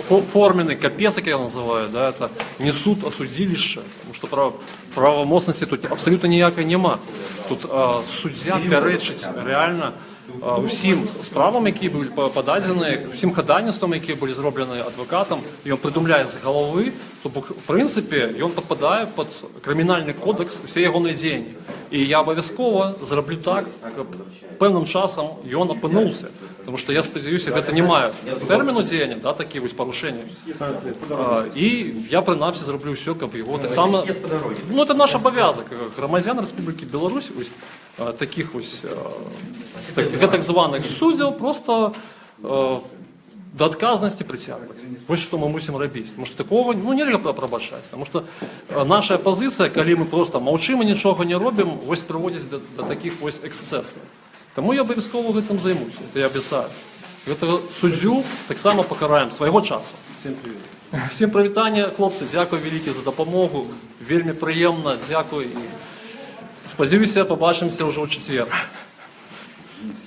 фо- форменный капец, как я называю, да, это не суд, а судилище, тому що прав, правомocності тут абсолютно ніякої нема. Тут а, суддя перечить реально а, усім справам, які були по- подані, всім ходатайствам, які були зроблені адвокатом, і він придумляє з голови, тобто, в принципі, він підпадає під кримінальний кодекс всі його діяння. І я обов'язково зроблю так, щоб певним часом він опинився. Тому що я сподіваюся, що це немає терміну діяння, да, такі ось порушення. А, і я принаймні зроблю все, щоб його так само. Ну, це наш обов'язок. Громадян Республіки Білорусь, ось а, таких ось а, так, так званих суддів, просто а, до отказности притягивать. Вот что мы мусим робити. Тому що такого ну, нельзя пробачати. Тому що е, наша позиція, коли ми просто мовчимо, нічого не робимо, ось приводить до, до таких ось ексцесів. Тому я обов'язково цим займуся, це я обіцяю. Этого суддю так само покараємо свого часу. Всім привіт. Всім привітання, хлопці, дякую велике за допомогу. Вельми приємно, дякую. І сподіваюся, побачимося вже у четвер.